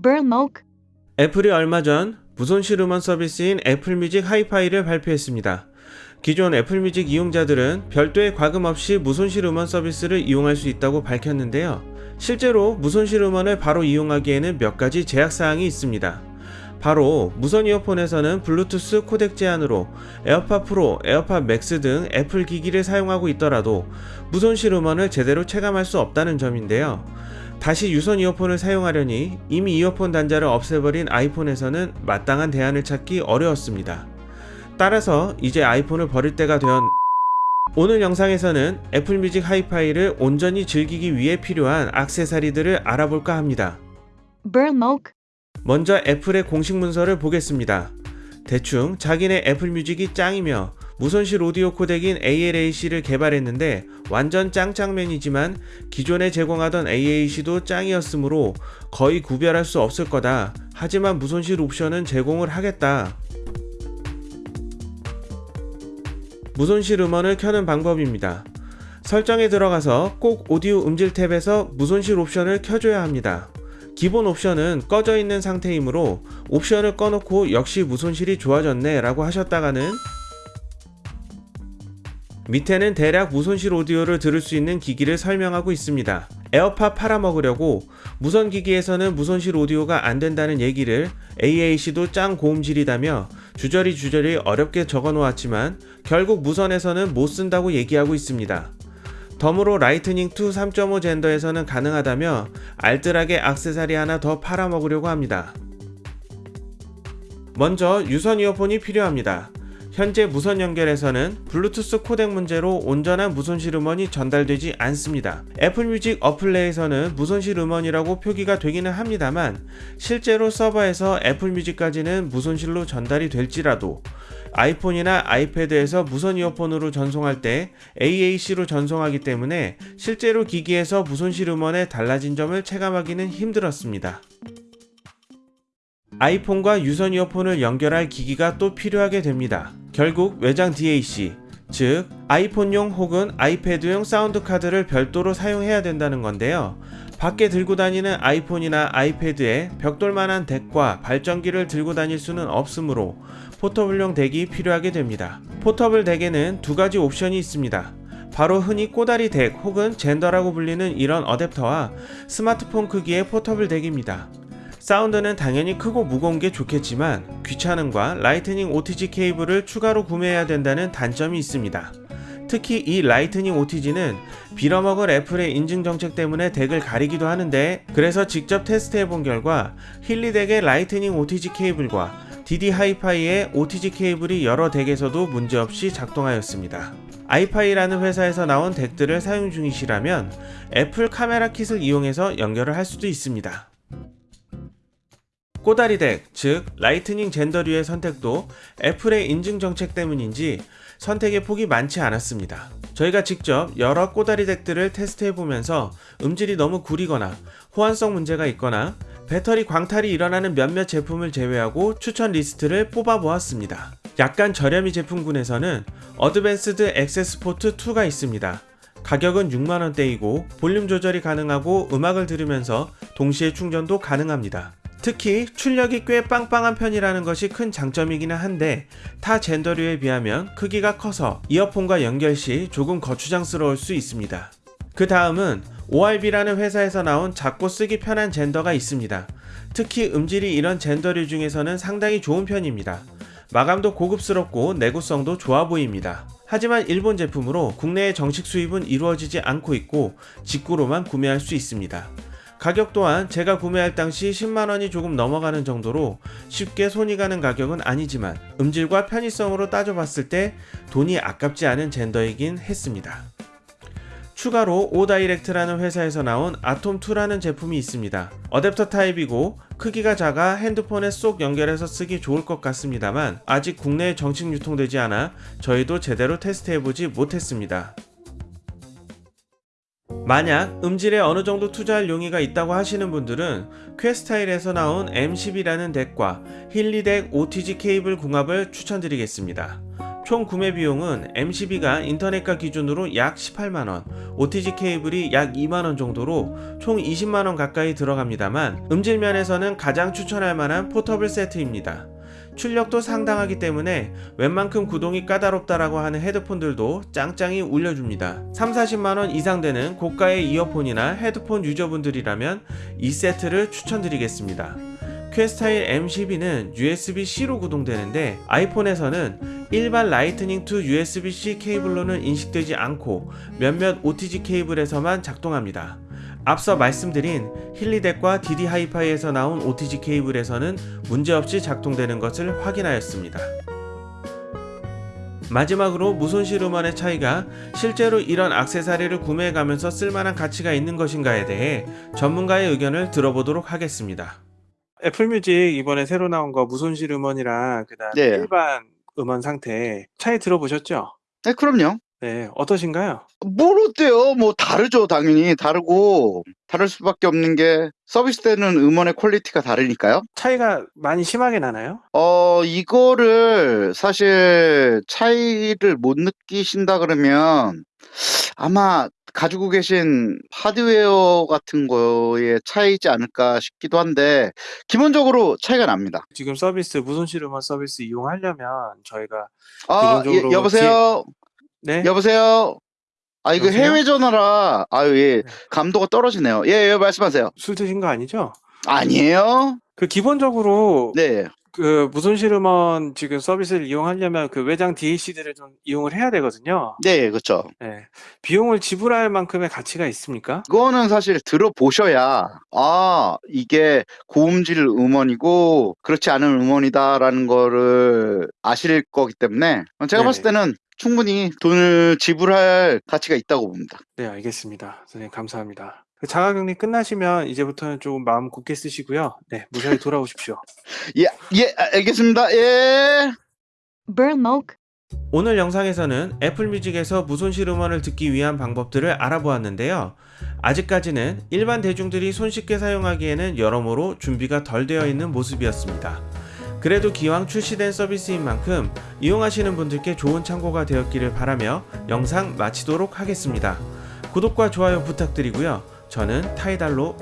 Burmok, 애플이 얼마 전 무손실 음원 서비스인 애플뮤직 하이파이를 발표했습니다. 기존 애플뮤직 이용자들은 별도의 과금 없이 무손실 음원 서비스를 이용할 수 있다고 밝혔는데요. 실제로 무손실 음원을 바로 이용하기에는 몇 가지 제약사항이 있습니다. 바로 무선 이어폰에서는 블루투스 코덱 제한으로 에어팟 프로, 에어팟 맥스 등 애플 기기를 사용하고 있더라도 무손실 음원을 제대로 체감할 수 없다는 점인데요. 다시 유선 이어폰을 사용하려니 이미 이어폰 단자를 없애버린 아이폰에서는 마땅한 대안을 찾기 어려웠습니다. 따라서 이제 아이폰을 버릴 때가 되었 오늘 영상에서는 애플뮤직 하이파이를 온전히 즐기기 위해 필요한 악세사리들을 알아볼까 합니다. 먼저 애플의 공식 문서를 보겠습니다. 대충 자기네 애플뮤직이 짱이며 무손실 오디오 코덱인 ALAC를 개발했는데 완전 짱짱맨이지만 기존에 제공하던 AAC도 짱이었으므로 거의 구별할 수 없을 거다. 하지만 무손실 옵션은 제공을 하겠다. 무손실 음원을 켜는 방법입니다. 설정에 들어가서 꼭 오디오 음질 탭에서 무손실 옵션을 켜줘야 합니다. 기본 옵션은 꺼져 있는 상태이므로 옵션을 꺼놓고 역시 무손실이 좋아졌네 라고 하셨다가는 밑에는 대략 무손실 오디오를 들을 수 있는 기기를 설명하고 있습니다. 에어팟 팔아먹으려고 무선 기기에서는 무손실 오디오가 안 된다는 얘기를 AAC도 짱 고음질이다며 주저리 주저리 어렵게 적어 놓았지만 결국 무선에서는 못 쓴다고 얘기하고 있습니다. 덤으로 라이트닝 2 3.5 젠더에서는 가능하다며 알뜰하게 악세사리 하나 더 팔아먹으려고 합니다. 먼저 유선 이어폰이 필요합니다. 현재 무선 연결에서는 블루투스 코덱 문제로 온전한 무손실 음원이 전달되지 않습니다. 애플뮤직 어플레에서는 무손실 음원이라고 표기가 되기는 합니다만 실제로 서버에서 애플뮤직까지는 무손실로 전달이 될지라도 아이폰이나 아이패드에서 무선 이어폰으로 전송할 때 AAC로 전송하기 때문에 실제로 기기에서 무손실 음원에 달라진 점을 체감하기는 힘들었습니다. 아이폰과 유선 이어폰을 연결할 기기가 또 필요하게 됩니다. 결국 외장 DAC, 즉 아이폰용 혹은 아이패드용 사운드 카드를 별도로 사용해야 된다는 건데요. 밖에 들고 다니는 아이폰이나 아이패드에 벽돌만한 DAC과 발전기를 들고 다닐 수는 없으므로 포터블용 DAC이 필요하게 됩니다. 포터블 DAC에는 두 가지 옵션이 있습니다. 바로 흔히 꼬다리 DAC 혹은 젠더라고 불리는 이런 어댑터와 스마트폰 크기의 포터블 DAC입니다. 사운드는 당연히 크고 무거운 게 좋겠지만 귀찮음과 라이트닝 OTG 케이블을 추가로 구매해야 된다는 단점이 있습니다. 특히 이 라이트닝 OTG는 빌어먹을 애플의 인증 정책 때문에 DAC을 가리기도 하는데 그래서 직접 테스트해 본 결과 힐리덱의 라이트닝 OTG 케이블과 DD 하이파이의 OTG 케이블이 여러 DAC에서도 문제없이 작동하였습니다. 아이파이라는 회사에서 나온 DAC들을 사용 중이시라면 애플 카메라 킷을 이용해서 연결을 할 수도 있습니다. 꼬다리 DAC, 즉 라이트닝 젠더류의 선택도 애플의 인증 정책 때문인지 선택의 폭이 많지 않았습니다. 저희가 직접 여러 꼬다리 DAC들을 테스트해보면서 음질이 너무 구리거나 호환성 문제가 있거나 배터리 광탈이 일어나는 몇몇 제품을 제외하고 추천 리스트를 뽑아보았습니다. 약간 저렴이 제품군에서는 어드밴스드 액세스 포트 2가 있습니다. 가격은 6만원대이고 볼륨 조절이 가능하고 음악을 들으면서 동시에 충전도 가능합니다. 특히 출력이 꽤 빵빵한 편이라는 것이 큰 장점이기는 한데 타 젠더류에 비하면 크기가 커서 이어폰과 연결 시 조금 거추장스러울 수 있습니다. 그 다음은 ORB라는 회사에서 나온 작고 쓰기 편한 젠더가 있습니다. 특히 음질이 이런 젠더류 중에서는 상당히 좋은 편입니다. 마감도 고급스럽고 내구성도 좋아 보입니다. 하지만 일본 제품으로 국내에 정식 수입은 이루어지지 않고 있고 직구로만 구매할 수 있습니다. 가격 또한 제가 구매할 당시 10만원이 조금 넘어가는 정도로 쉽게 손이 가는 가격은 아니지만 음질과 편의성으로 따져봤을 때 돈이 아깝지 않은 젠더이긴 했습니다. 추가로 오다이렉트라는 회사에서 나온 아톰2라는 제품이 있습니다. 어댑터 타입이고 크기가 작아 핸드폰에 쏙 연결해서 쓰기 좋을 것 같습니다만 아직 국내에 정식 유통되지 않아 저희도 제대로 테스트해보지 못했습니다. 만약 음질에 어느 정도 투자할 용의가 있다고 하시는 분들은 퀘스타일에서 나온 M10이라는 덱과 힐리덱 OTG 케이블 궁합을 추천드리겠습니다. 총 구매 비용은 MCB가 인터넷가 기준으로 약 18만원, OTG 케이블이 약 2만원 정도로 총 20만원 가까이 들어갑니다만 음질 면에서는 가장 추천할 만한 포터블 세트입니다. 출력도 상당하기 때문에 웬만큼 구동이 까다롭다라고 하는 헤드폰들도 짱짱이 울려줍니다. 3, 40만원 이상 되는 고가의 이어폰이나 헤드폰 유저분들이라면 이 세트를 추천드리겠습니다. 퀘스타일 M12는 USB-C로 구동되는데 아이폰에서는 일반 Lightning to USB-C 케이블로는 인식되지 않고 몇몇 OTG 케이블에서만 작동합니다. 앞서 말씀드린 힐리덱과 DD 하이파이에서 나온 OTG 케이블에서는 문제없이 작동되는 것을 확인하였습니다. 마지막으로 무손실 음원의 차이가 실제로 이런 악세사리를 구매해가면서 쓸만한 가치가 있는 것인가에 대해 전문가의 의견을 들어보도록 하겠습니다. 애플뮤직 이번에 새로 나온 거 무손실 음원이랑 그다음 네. 일반 음원 상태 차이 들어보셨죠? 네, 그럼요. 네, 어떠신가요? 뭘 어때요? 뭐 다르죠, 당연히 다르고 다를 수밖에 없는 게 서비스되는 음원의 퀄리티가 다르니까요. 차이가 많이 심하게 나나요? 어, 이거를 사실 차이를 못 느끼신다 그러면 아마 가지고 계신 하드웨어 같은 거의 차이지 않을까 싶기도 한데 기본적으로 차이가 납니다. 지금 서비스 무손실 음원 서비스 이용하려면 저희가 아, 기본적으로 예, 여보세요. 네, 여보세요. 아 이거 여보세요? 해외 전화라 아유 예 네. 감도가 떨어지네요. 예, 예 말씀하세요. 술 드신 거 아니죠? 아니에요? 그 기본적으로 네. 그 무손실 음원 지금 서비스를 이용하려면 그 외장 DAC들을 좀 이용을 해야 되거든요. 네, 그렇죠. 네. 비용을 지불할 만큼의 가치가 있습니까? 그거는 사실 들어보셔야 아 이게 고음질 음원이고 그렇지 않은 음원이다라는 거를 아실 거기 때문에 제가 네네. 봤을 때는 충분히 돈을 지불할 가치가 있다고 봅니다. 네, 알겠습니다. 선생님 감사합니다. 그 자가격리 끝나시면 이제부터는 조금 마음 굳게 쓰시고요. 네, 무사히 돌아오십시오. 예, 예, 알겠습니다. 예. Burmok. 오늘 영상에서는 애플뮤직에서 무손실 음원을 듣기 위한 방법들을 알아보았는데요. 아직까지는 일반 대중들이 손쉽게 사용하기에는 여러모로 준비가 덜 되어 있는 모습이었습니다. 그래도 기왕 출시된 서비스인 만큼 이용하시는 분들께 좋은 참고가 되었기를 바라며 영상 마치도록 하겠습니다. 구독과 좋아요 부탁드리고요. 저는 타이달로.